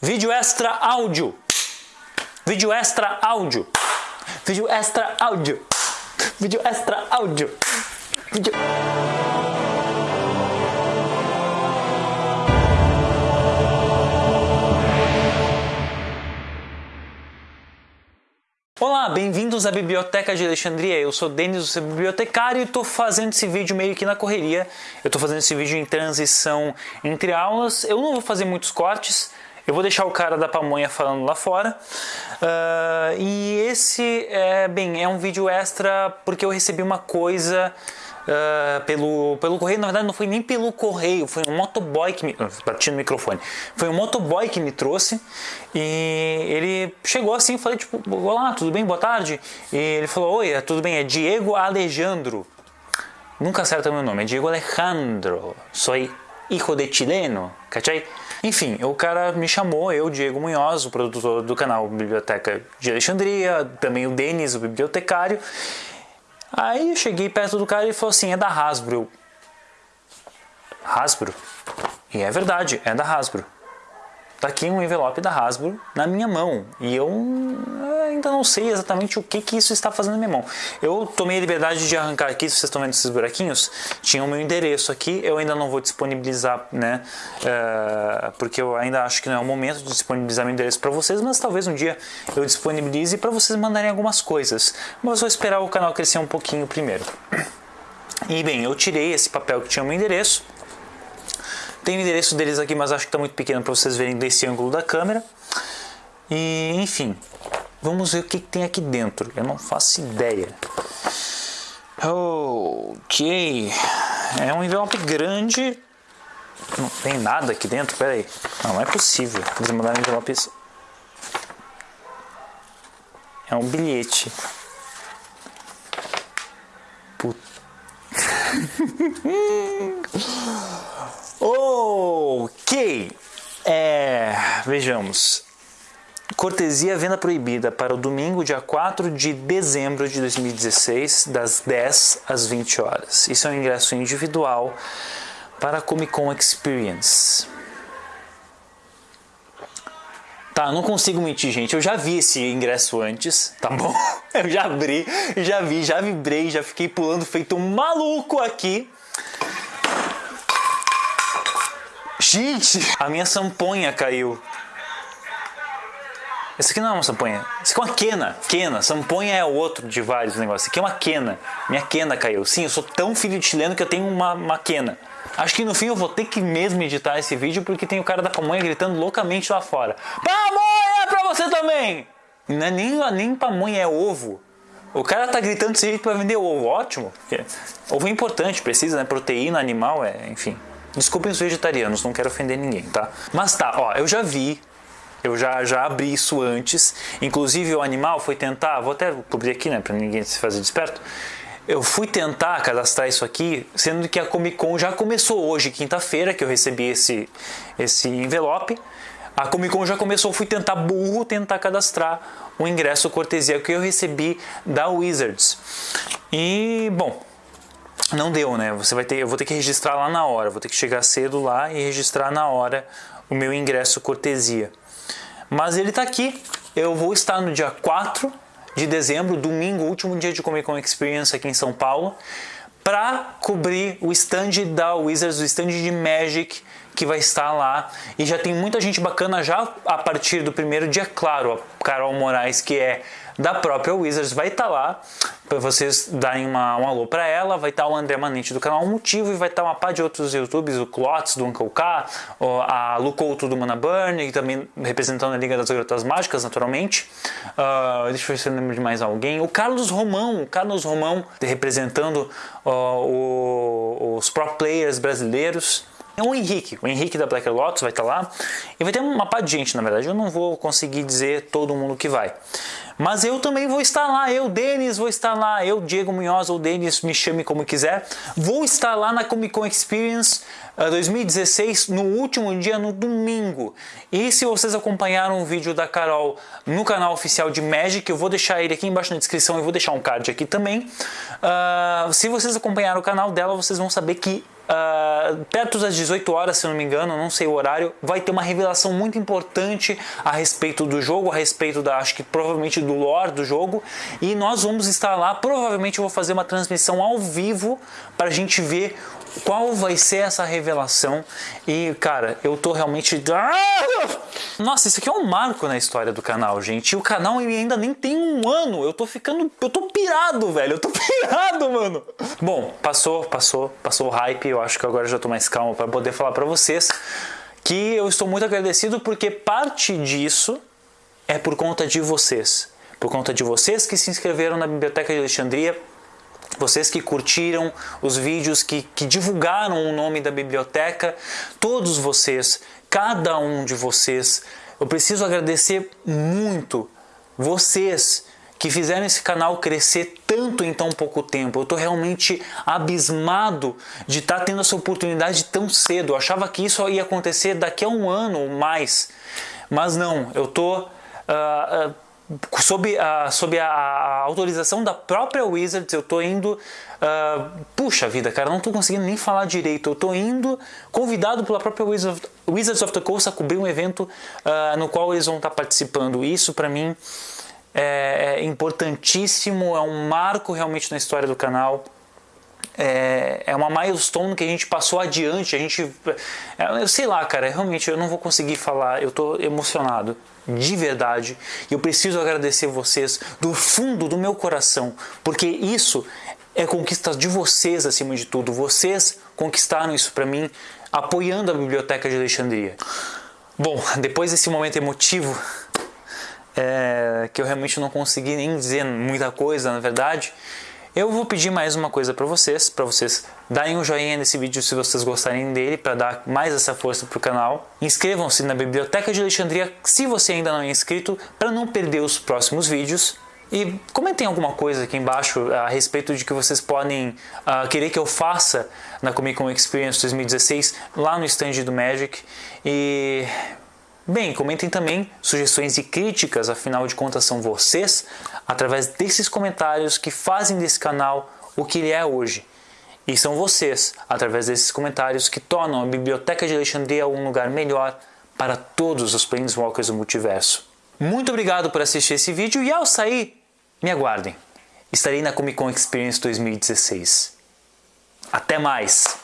Vídeo extra áudio. Vídeo extra áudio. Vídeo extra áudio. Vídeo extra áudio. Vídeo... Olá, bem-vindos à Biblioteca de Alexandria. Eu sou Denis, seu bibliotecário, e estou fazendo esse vídeo meio que na correria. Eu estou fazendo esse vídeo em transição entre aulas. Eu não vou fazer muitos cortes, eu vou deixar o cara da pamonha falando lá fora. Uh, e esse, é, bem, é um vídeo extra porque eu recebi uma coisa uh, pelo, pelo correio. Na verdade, não foi nem pelo correio, foi um motoboy que me. Bati no microfone. Foi um motoboy que me trouxe e ele chegou assim. Falei, tipo, olá, tudo bem? Boa tarde. E ele falou: Oi, é, tudo bem? É Diego Alejandro. Nunca acerta meu nome, é Diego Alejandro. Sou hijo de chileno, cachai? Enfim, o cara me chamou, eu, Diego Munhoz, o produtor do canal Biblioteca de Alexandria, também o Denis, o bibliotecário, Aí eu cheguei perto do cara e ele falou assim: é da Hasbro. Hasbro? E é verdade, é da Hasbro. Tá aqui um envelope da Hasbro na minha mão e eu ainda não sei exatamente o que, que isso está fazendo na minha mão. Eu tomei a liberdade de arrancar aqui, se vocês estão vendo esses buraquinhos, tinha o meu endereço aqui, eu ainda não vou disponibilizar, né, uh, porque eu ainda acho que não é o momento de disponibilizar meu endereço para vocês, mas talvez um dia eu disponibilize para vocês mandarem algumas coisas. Mas vou esperar o canal crescer um pouquinho primeiro. E bem, eu tirei esse papel que tinha o meu endereço, tem o endereço deles aqui, mas acho que está muito pequeno para vocês verem desse ângulo da câmera. E, enfim, vamos ver o que, que tem aqui dentro. Eu não faço ideia. Ok. É um envelope grande. Não tem nada aqui dentro, pera aí. Não, não é possível. Eles mandaram envelopes. É um bilhete. Puta. ok, é, vejamos. Cortesia venda proibida para o domingo, dia 4 de dezembro de 2016, das 10 às 20 horas. Isso é um ingresso individual para a Comic Con Experience. Tá, não consigo mentir, gente. Eu já vi esse ingresso antes, tá bom? Eu já abri, já vi, já vibrei, já fiquei pulando feito um maluco aqui. Gente, a minha samponha caiu. Esse aqui não é uma samponha. Isso aqui é uma quena. Quena. Samponha é outro de vários negócios. Isso aqui é uma quena. Minha quena caiu. Sim, eu sou tão filho de chileno que eu tenho uma, uma quena. Acho que no fim eu vou ter que mesmo editar esse vídeo porque tem o cara da pamonha gritando loucamente lá fora. Pamonha pra você também! Não é nem, nem pamonha, é ovo. O cara tá gritando desse jeito pra vender ovo. Ótimo. Ovo é importante, precisa, né? Proteína animal, é, enfim. Desculpem os vegetarianos, não quero ofender ninguém, tá? Mas tá, ó, eu já vi eu já, já abri isso antes. Inclusive o animal foi tentar, vou até cobrir aqui, né, para ninguém se fazer desperto eu fui tentar cadastrar isso aqui, sendo que a Comic Con já começou hoje, quinta-feira, que eu recebi esse, esse envelope. A Comic Con já começou, fui tentar burro, tentar cadastrar o ingresso cortesia que eu recebi da Wizards. E, bom, não deu, né? Você vai ter, eu vou ter que registrar lá na hora, vou ter que chegar cedo lá e registrar na hora o meu ingresso cortesia. Mas ele está aqui. Eu vou estar no dia 4 de dezembro, domingo, último dia de Comic Con Experience aqui em São Paulo, para cobrir o stand da Wizards, o stand de Magic que vai estar lá. E já tem muita gente bacana já a partir do primeiro dia, claro, a Carol Moraes, que é da própria Wizards, vai estar lá para vocês darem uma, um alô para ela. Vai estar o André Manente do canal Motivo e vai estar uma par de outros youtubers, o Clots do Uncle K, a Lucouto do Mana Burn, e também representando a Liga das Garotas Mágicas, naturalmente. Uh, deixa eu ver se eu lembro de mais alguém. O Carlos Romão, o Carlos Romão representando uh, o, os pro players brasileiros. É o Henrique, o Henrique da Black Lotus vai estar lá e vai ter uma par de gente, na verdade. Eu não vou conseguir dizer todo mundo que vai. Mas eu também vou estar lá, eu, Denis, vou estar lá, eu, Diego Munhoz ou Denis, me chame como quiser. Vou estar lá na Comic Con Experience uh, 2016, no último dia, no domingo. E se vocês acompanharam o vídeo da Carol no canal oficial de Magic, eu vou deixar ele aqui embaixo na descrição e vou deixar um card aqui também. Uh, se vocês acompanharam o canal dela, vocês vão saber que Uh, perto das 18 horas, se não me engano, não sei o horário, vai ter uma revelação muito importante a respeito do jogo, a respeito da, acho que provavelmente do lore do jogo, e nós vamos estar lá. Provavelmente eu vou fazer uma transmissão ao vivo para a gente ver qual vai ser essa revelação. E, cara, eu tô realmente. Ah! Nossa, isso aqui é um marco na história do canal, gente. E o canal ainda nem tem um ano. Eu tô ficando. Eu tô pirado, velho. Eu tô pirado, mano. Bom, passou, passou, passou o hype. Eu acho que agora já tô mais calmo para poder falar para vocês que eu estou muito agradecido porque parte disso é por conta de vocês. Por conta de vocês que se inscreveram na Biblioteca de Alexandria vocês que curtiram os vídeos, que, que divulgaram o nome da biblioteca, todos vocês, cada um de vocês, eu preciso agradecer muito vocês que fizeram esse canal crescer tanto em tão pouco tempo. Eu estou realmente abismado de estar tá tendo essa oportunidade tão cedo. Eu achava que isso ia acontecer daqui a um ano ou mais, mas não. Eu estou uh, uh, sob, a, sob a, a, autorização da própria Wizards, eu estou indo. Uh, puxa vida, cara, não estou conseguindo nem falar direito. Eu estou indo convidado pela própria Wizards Wizards of the Coast a cobrir um evento uh, no qual eles vão estar participando. Isso para mim é, é importantíssimo, é um marco realmente na história do canal é, é uma milestone que a gente passou adiante, a gente, é, eu sei lá, cara, realmente eu não vou conseguir falar, eu tô emocionado, de verdade, e eu preciso agradecer vocês do fundo do meu coração, porque isso é conquista de vocês acima de tudo, vocês conquistaram isso para mim, apoiando a Biblioteca de Alexandria. Bom, depois desse momento emotivo, é, que eu realmente não consegui nem dizer muita coisa, na verdade, eu vou pedir mais uma coisa para vocês, para vocês darem um joinha nesse vídeo se vocês gostarem dele, para dar mais essa força para o canal. Inscrevam-se na Biblioteca de Alexandria se você ainda não é inscrito, para não perder os próximos vídeos. E comentem alguma coisa aqui embaixo a respeito de que vocês podem uh, querer que eu faça na Comic Con Experience 2016 lá no stand do Magic. E Bem, comentem também sugestões e críticas, afinal de contas são vocês, através desses comentários que fazem desse canal o que ele é hoje. E são vocês, através desses comentários, que tornam a Biblioteca de Alexandria um lugar melhor para todos os Planeswalkers do multiverso. Muito obrigado por assistir esse vídeo e ao sair, me aguardem. Estarei na Comic Con Experience 2016. Até mais!